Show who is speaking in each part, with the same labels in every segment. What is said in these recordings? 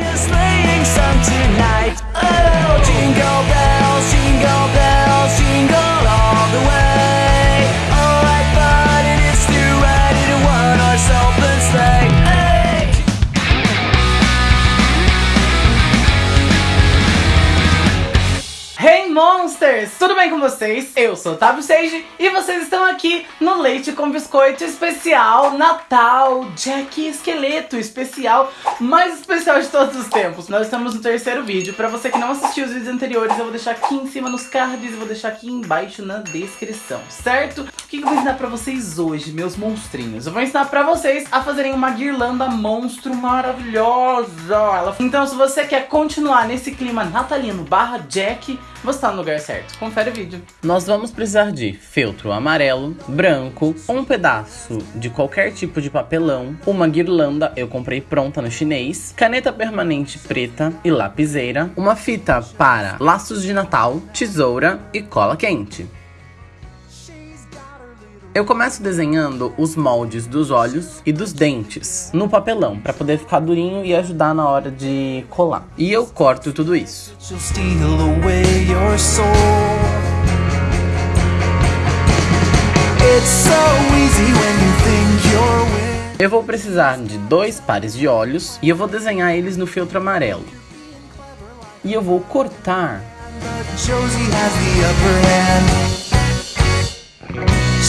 Speaker 1: is laying some tonight. Monsters! Tudo bem com vocês? Eu sou Otávio Sage e vocês estão aqui no Leite com Biscoito especial Natal Jack Esqueleto especial, mais especial de todos os tempos. Nós estamos no terceiro vídeo. Pra você que não assistiu os vídeos anteriores, eu vou deixar aqui em cima nos cards e vou deixar aqui embaixo na descrição, certo? O que eu vou ensinar pra vocês hoje, meus monstrinhos? Eu vou ensinar pra vocês a fazerem uma guirlanda monstro maravilhosa. Então se você quer continuar nesse clima natalino barra Jack, você tá no lugar certo. Confere o vídeo. Nós vamos precisar de feltro amarelo, branco, um pedaço de qualquer tipo de papelão, uma guirlanda, eu comprei pronta no chinês, caneta permanente preta e lapiseira, uma fita para laços de Natal, tesoura e cola quente. Eu começo desenhando os moldes dos olhos e dos dentes no papelão, para poder ficar durinho e ajudar na hora de colar. E eu corto tudo isso. Eu vou precisar de dois pares de olhos e eu vou desenhar eles no feltro amarelo. E eu vou cortar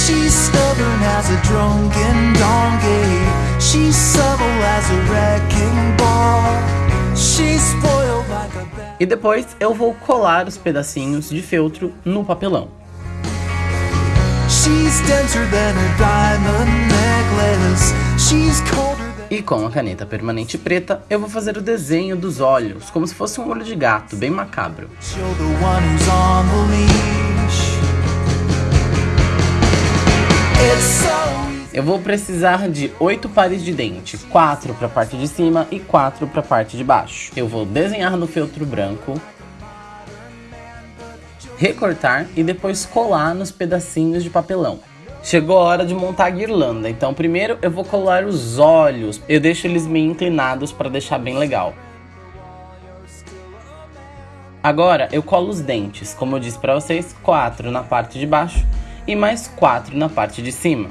Speaker 1: She's stubborn as a drunken donkey She's subtle as a wrecking ball She's spoiled like a bad... E depois eu vou colar os pedacinhos de feltro no papelão. She's denser than a diamond necklace She's colder e com a caneta permanente preta, eu vou fazer o desenho dos olhos, como se fosse um olho de gato, bem macabro. Eu vou precisar de oito pares de dente, quatro para a parte de cima e quatro para a parte de baixo. Eu vou desenhar no feltro branco, recortar e depois colar nos pedacinhos de papelão. Chegou a hora de montar a guirlanda, então primeiro eu vou colar os olhos. Eu deixo eles meio inclinados para deixar bem legal. Agora eu colo os dentes, como eu disse para vocês, quatro na parte de baixo e mais quatro na parte de cima.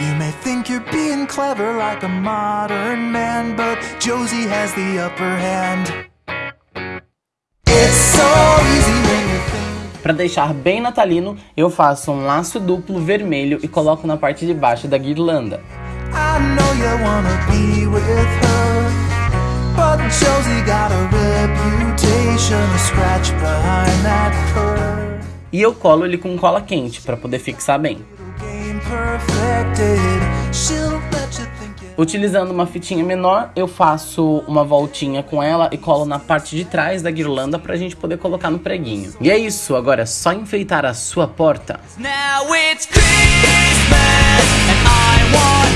Speaker 1: You may think you're being clever like a modern man, but Josie has the upper hand. It's so easy when you think. Para deixar bem natalino, eu faço um laço duplo vermelho e coloco na parte de baixo da guirlanda. I know you wanna be with her. But Josie got a reputation to scratch behind that curve. E eu colo ele com cola quente para poder fixar bem. Utilizando uma fitinha menor, eu faço uma voltinha com ela e colo na parte de trás da guirlanda pra gente poder colocar no preguinho. E é isso, agora é só enfeitar a sua porta. Now it's Christmas and I want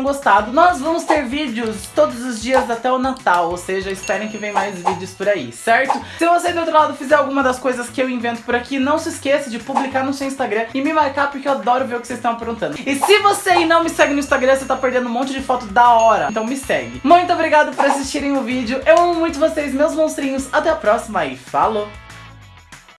Speaker 1: tenham gostado. Nós vamos ter vídeos todos os dias até o Natal, ou seja, esperem que vem mais vídeos por aí, certo? Se você do outro lado fizer alguma das coisas que eu invento por aqui, não se esqueça de publicar no seu Instagram e me marcar, porque eu adoro ver o que vocês estão aprontando. E se você não me segue no Instagram, você tá perdendo um monte de foto da hora, então me segue. Muito obrigado por assistirem o vídeo, eu amo muito vocês, meus monstrinhos. Até a próxima e falou!